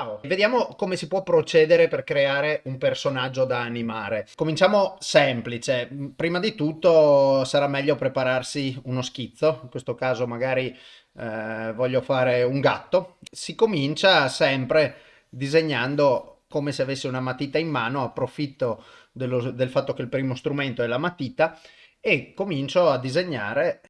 Ciao! Vediamo come si può procedere per creare un personaggio da animare. Cominciamo semplice. Prima di tutto sarà meglio prepararsi uno schizzo. In questo caso magari eh, voglio fare un gatto. Si comincia sempre disegnando come se avessi una matita in mano. Approfitto dello, del fatto che il primo strumento è la matita e comincio a disegnare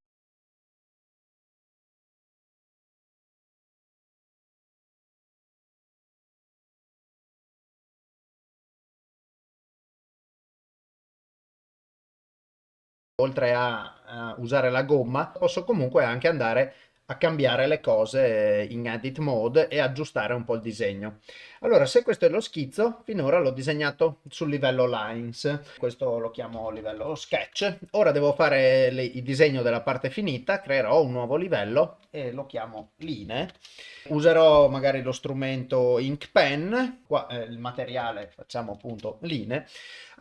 oltre a, a usare la gomma, posso comunque anche andare a cambiare le cose in edit mode e aggiustare un po' il disegno. Allora, se questo è lo schizzo, finora l'ho disegnato sul livello lines, questo lo chiamo livello sketch. Ora devo fare le, il disegno della parte finita, creerò un nuovo livello e lo chiamo linee. Userò magari lo strumento ink pen, qua eh, il materiale facciamo appunto linee.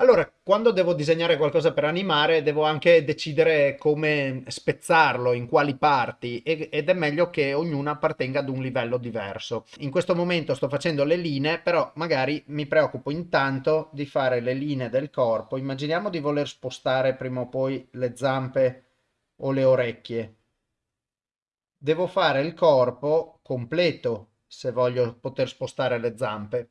Allora, quando devo disegnare qualcosa per animare, devo anche decidere come spezzarlo, in quali parti, ed è meglio che ognuna appartenga ad un livello diverso. In questo momento sto facendo le linee, però magari mi preoccupo intanto di fare le linee del corpo. Immaginiamo di voler spostare prima o poi le zampe o le orecchie. Devo fare il corpo completo se voglio poter spostare le zampe.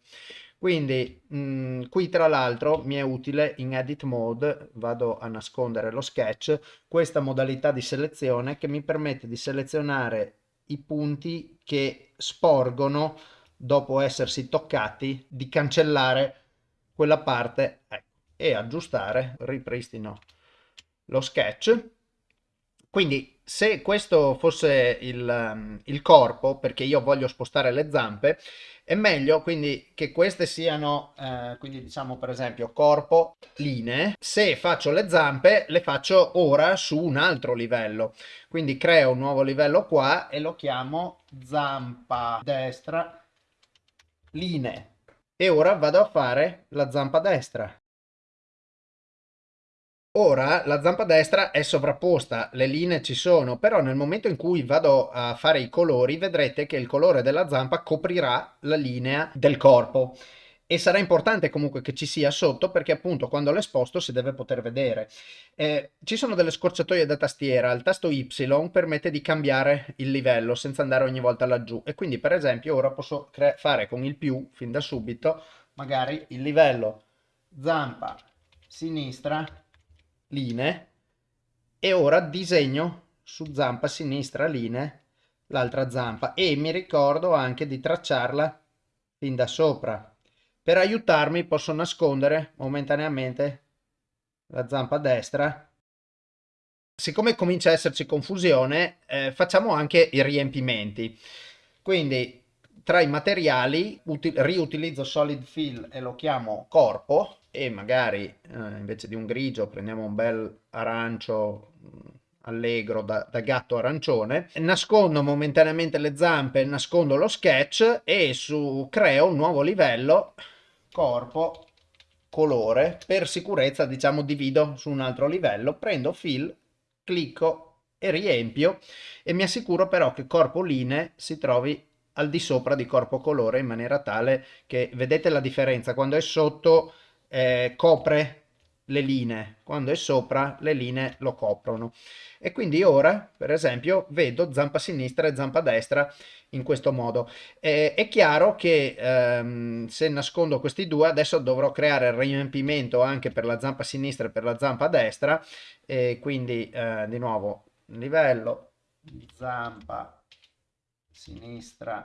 Quindi mh, mm, qui tra l'altro mi è utile in edit mode, vado a nascondere lo sketch, questa modalità di selezione che mi permette di selezionare i punti che sporgono dopo essersi toccati, di cancellare quella parte ecco, e aggiustare, ripristino lo sketch. Quindi se questo fosse il, il corpo, perché io voglio spostare le zampe, è meglio quindi che queste siano, eh, quindi diciamo per esempio corpo, linee. Se faccio le zampe le faccio ora su un altro livello. Quindi creo un nuovo livello qua e lo chiamo zampa destra linee. E ora vado a fare la zampa destra. Ora la zampa destra è sovrapposta, le linee ci sono, però nel momento in cui vado a fare i colori vedrete che il colore della zampa coprirà la linea del corpo. E sarà importante comunque che ci sia sotto perché appunto quando l'esposto si deve poter vedere. Eh, ci sono delle scorciatoie da tastiera, il tasto Y permette di cambiare il livello senza andare ogni volta laggiù. E quindi per esempio ora posso fare con il più fin da subito magari il livello. Zampa sinistra linee e ora disegno su zampa sinistra linee l'altra zampa e mi ricordo anche di tracciarla fin da sopra. Per aiutarmi posso nascondere momentaneamente la zampa destra. Siccome comincia a esserci confusione, eh, facciamo anche i riempimenti. Quindi tra i materiali riutilizzo solid fill e lo chiamo corpo e magari eh, invece di un grigio prendiamo un bel arancio mm, allegro da, da, gatto arancione, nascondo momentaneamente le zampe, nascondo lo sketch e su creo un nuovo livello, corpo, colore, per sicurezza diciamo divido su un altro livello, prendo fill, clicco e riempio e mi assicuro però che corpo linee si trovi al di sopra di corpo colore in maniera tale che vedete la differenza. Quando è sotto eh, copre le linee, quando è sopra le linee lo coprono. E quindi ora, per esempio, vedo zampa sinistra e zampa destra in questo modo. Eh, è chiaro che ehm, se nascondo questi due, adesso dovrò creare il riempimento anche per la zampa sinistra e per la zampa destra, e quindi eh, di nuovo livello, zampa sinistra,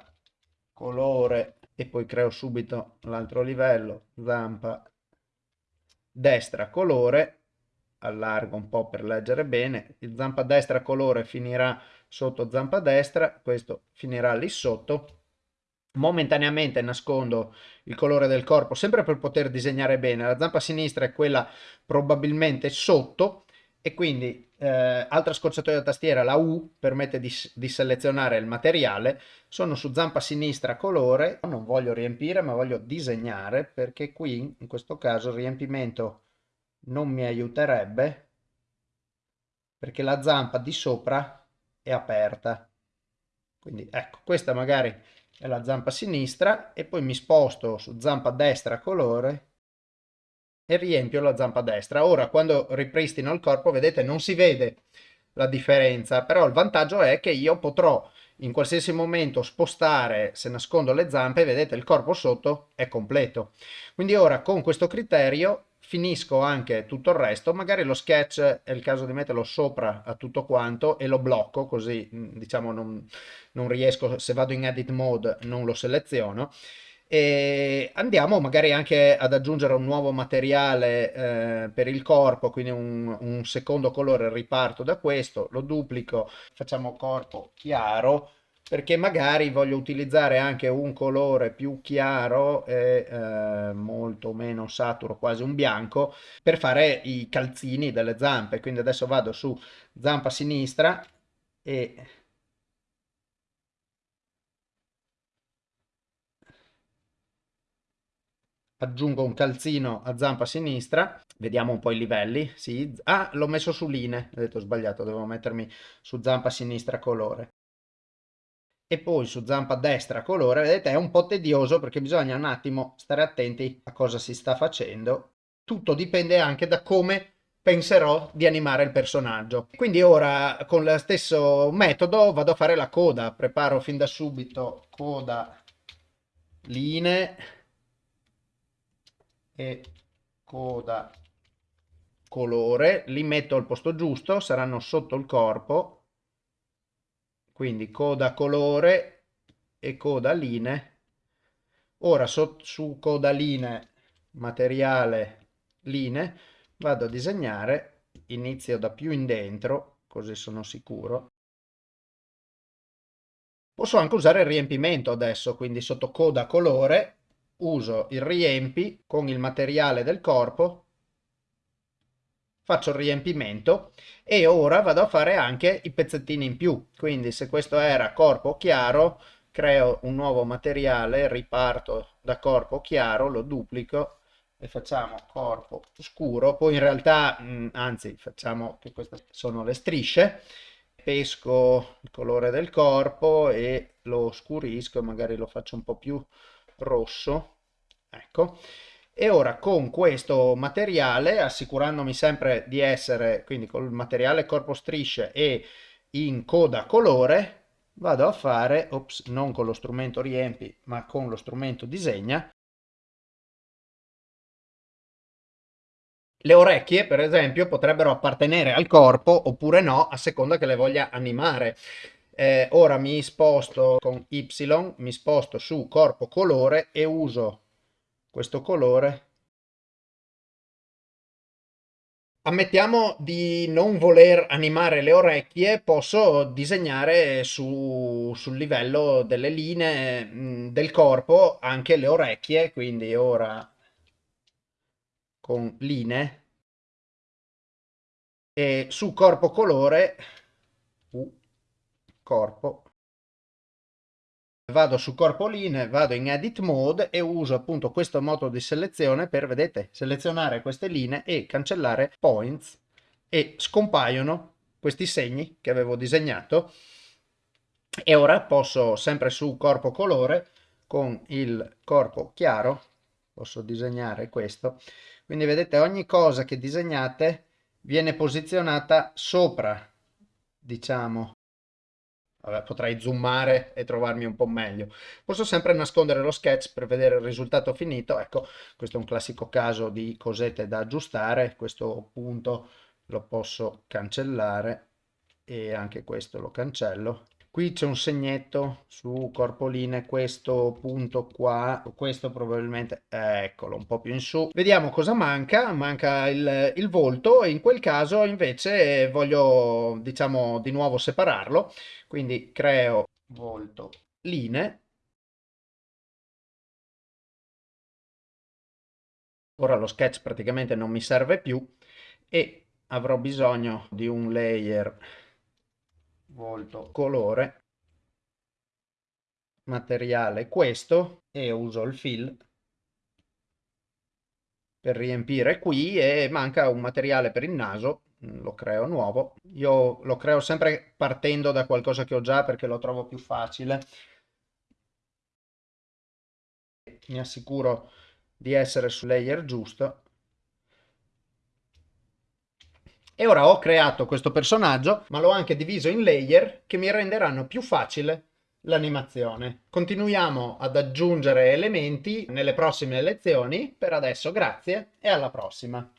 colore e poi creo subito l'altro livello, zampa destra colore, allargo un po' per leggere bene, il zampa destra colore finirà sotto zampa destra, questo finirà lì sotto, momentaneamente nascondo il colore del corpo sempre per poter disegnare bene, la zampa sinistra è quella probabilmente sotto e quindi eh, altra scorciatoia da tastiera, la U permette di, di, selezionare il materiale, sono su zampa sinistra colore, non voglio riempire ma voglio disegnare perché qui in questo caso il riempimento non mi aiuterebbe perché la zampa di sopra è aperta. Quindi ecco, questa magari e la zampa sinistra e poi mi sposto su zampa destra colore e riempio la zampa destra. Ora quando ripristino il corpo vedete non si vede la differenza, però il vantaggio è che io potrò in qualsiasi momento spostare, se nascondo le zampe, vedete il corpo sotto è completo. Quindi ora con questo criterio finisco anche tutto il resto, magari lo sketch è il caso di metterlo sopra a tutto quanto e lo blocco così diciamo non, non riesco, se vado in edit mode non lo seleziono e andiamo magari anche ad aggiungere un nuovo materiale eh, per il corpo, quindi un, un, secondo colore riparto da questo, lo duplico, facciamo corpo chiaro, perché magari voglio utilizzare anche un colore più chiaro e eh, molto meno saturo, quasi un bianco, per fare i calzini delle zampe. Quindi adesso vado su zampa sinistra e aggiungo un calzino a zampa sinistra, vediamo un po' i livelli, sì. ah l'ho messo su linee, ho detto sbagliato, dovevo mettermi su zampa sinistra colore. E poi su zampa destra colore, vedete è un po' tedioso perché bisogna un attimo stare attenti a cosa si sta facendo. Tutto dipende anche da come penserò di animare il personaggio. Quindi ora con lo stesso metodo vado a fare la coda, preparo fin da subito coda linee e coda colore, li metto al posto giusto, saranno sotto il corpo, quindi coda colore e coda linee. Ora so, su coda linee, materiale linee, vado a disegnare, inizio da più in dentro, così sono sicuro. Posso anche usare il riempimento adesso, quindi sotto coda colore uso il riempi con il materiale del corpo, faccio il riempimento e ora vado a fare anche i pezzettini in più. Quindi se questo era corpo chiaro, creo un nuovo materiale, riparto da corpo chiaro, lo duplico e facciamo corpo scuro. Poi in realtà, mh, anzi, facciamo che queste sono le strisce. Pesco il colore del corpo e lo scurisco magari lo faccio un po' più rosso ecco e ora con questo materiale assicurandomi sempre di essere quindi col materiale corpo strisce e in coda colore vado a fare ops, non con lo strumento riempi ma con lo strumento disegna Le orecchie, per esempio, potrebbero appartenere al corpo oppure no, a seconda che le voglia animare. Eh, ora mi sposto con Y, mi sposto su corpo colore e uso questo colore. Ammettiamo di non voler animare le orecchie, posso disegnare su, sul livello delle linee mh, del corpo anche le orecchie, quindi ora con linee e su corpo colore, corpo. Vado su corpo linee, vado in edit mode e uso appunto questo modo di selezione per, vedete, selezionare queste linee e cancellare points. E scompaiono questi segni che avevo disegnato. E ora posso sempre su corpo colore con il corpo chiaro posso disegnare questo. Quindi vedete ogni cosa che disegnate viene posizionata sopra diciamo Vabbè, potrei zoomare e trovarmi un po' meglio. Posso sempre nascondere lo sketch per vedere il risultato finito. Ecco, questo è un classico caso di cosette da aggiustare. Questo punto lo posso cancellare e anche questo lo cancello qui c'è un segnetto su corpoline questo punto qua questo probabilmente eccolo un po più in su. Vediamo cosa manca manca il, il volto e in quel caso invece voglio diciamo di nuovo separarlo quindi creo volto linee ora lo sketch praticamente non mi serve più e avrò bisogno di un layer volto. Colore. Materiale. Questo e uso il fill per riempire qui e manca un materiale per il naso lo creo nuovo. Io lo creo sempre partendo da qualcosa che ho già perché lo trovo più facile. Mi assicuro di essere sul layer giusto. E ora ho creato questo personaggio, ma l'ho anche diviso in layer che mi renderanno più facile l'animazione. Continuiamo ad aggiungere elementi nelle prossime lezioni. Per adesso grazie e alla prossima.